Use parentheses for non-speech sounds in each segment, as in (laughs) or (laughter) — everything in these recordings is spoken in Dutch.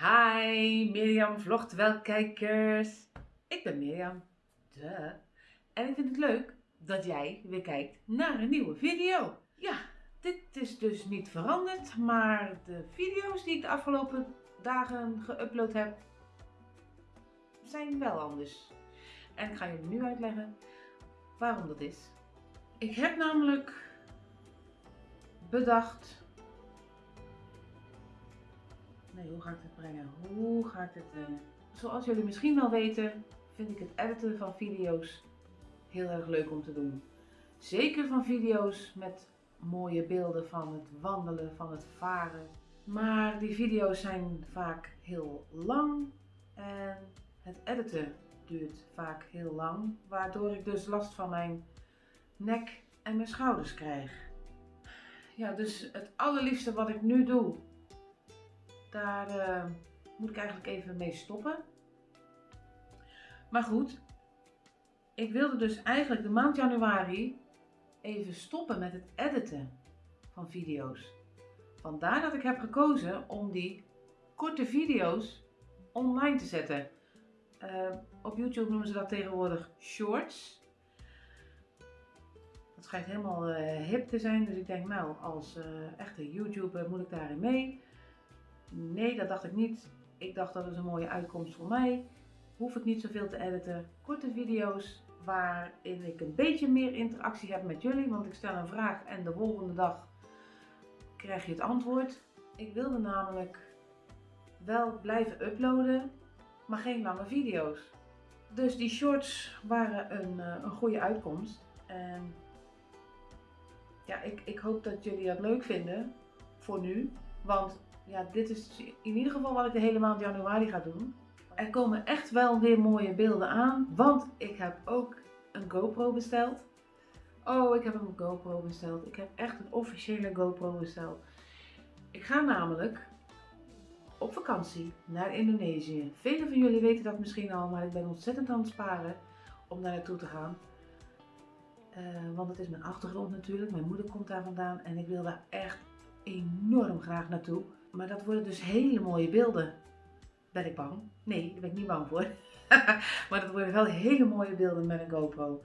Hi Mirjam Vlogtwel kijkers. Ik ben Mirjam. Duh. En ik vind het leuk dat jij weer kijkt naar een nieuwe video. Ja, dit is dus niet veranderd, maar de video's die ik de afgelopen dagen geüpload heb, zijn wel anders. En ik ga jullie nu uitleggen waarom dat is. Ik heb namelijk bedacht Hoe ga ik dit brengen? Hoe ga ik dit brengen? Zoals jullie misschien wel weten, vind ik het editen van video's heel erg leuk om te doen. Zeker van video's met mooie beelden van het wandelen, van het varen. Maar die video's zijn vaak heel lang en het editen duurt vaak heel lang. Waardoor ik dus last van mijn nek en mijn schouders krijg. Ja, dus het allerliefste wat ik nu doe daar uh, moet ik eigenlijk even mee stoppen. Maar goed, ik wilde dus eigenlijk de maand januari even stoppen met het editen van video's. Vandaar dat ik heb gekozen om die korte video's online te zetten. Uh, op YouTube noemen ze dat tegenwoordig shorts. Dat schijnt helemaal uh, hip te zijn, dus ik denk nou als echte YouTuber moet ik daarin mee. Nee, dat dacht ik niet. Ik dacht dat is een mooie uitkomst voor mij. Hoef ik niet zoveel te editen. Korte video's waarin ik een beetje meer interactie heb met jullie. Want ik stel een vraag en de volgende dag krijg je het antwoord. Ik wilde namelijk wel blijven uploaden, maar geen lange video's. Dus die shorts waren een, eh, een goede uitkomst. En ja, ik, ik hoop dat jullie dat leuk vinden. Voor nu. Want ja, dit is in ieder geval wat ik de hele maand januari ga doen. Er komen echt wel weer mooie beelden aan, want ik heb ook een GoPro besteld. Oh, ik heb een GoPro besteld. Ik heb echt een officiële GoPro besteld. Ik ga namelijk op vakantie naar Indonesië. Velen van jullie weten dat misschien al, maar ik ben ontzettend aan het sparen om daar naartoe te gaan. Uh, want het is mijn achtergrond natuurlijk. Mijn moeder komt daar vandaan en ik wil daar echt enorm graag naartoe. Maar dat worden dus hele mooie beelden. Ben ik bang? Nee, daar ben ik niet bang voor. (laughs) maar dat worden wel hele mooie beelden met een GoPro.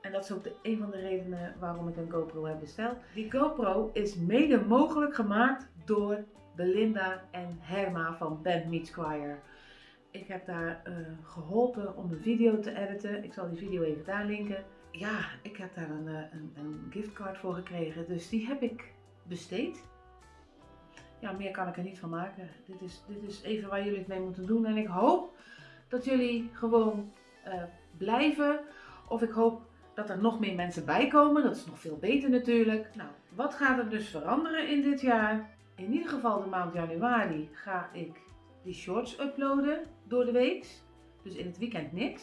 En dat is ook de, een van de redenen waarom ik een GoPro heb besteld. Die GoPro is mede mogelijk gemaakt door Belinda en Herma van Band Meets Choir. Ik heb daar uh, geholpen om een video te editen. Ik zal die video even daar linken. Ja, ik heb daar een, eh, een, een giftcard voor gekregen. Dus die heb ik besteed ja, meer kan ik er niet van maken. Dit is, dit is even waar jullie het mee moeten doen. En ik hoop dat jullie gewoon uh, blijven. Of ik hoop dat er nog meer mensen bij komen. Dat is nog veel beter natuurlijk. Nou, wat gaat er dus veranderen in dit jaar? In ieder geval de maand januari ga ik die shorts uploaden door de week. Dus in het weekend niks.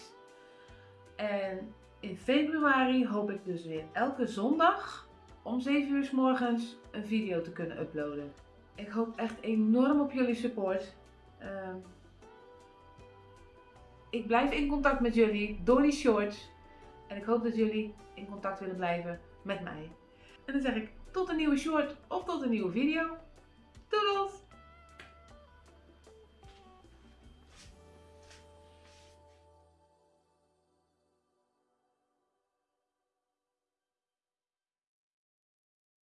En in februari hoop ik dus weer elke zondag om 7 uur s morgens een video te kunnen uploaden. Ik hoop echt enorm op jullie support. Uh, ik blijf in contact met jullie door die shorts. En ik hoop dat jullie in contact willen blijven met mij. En dan zeg ik tot een nieuwe short of tot een nieuwe video. Doedels!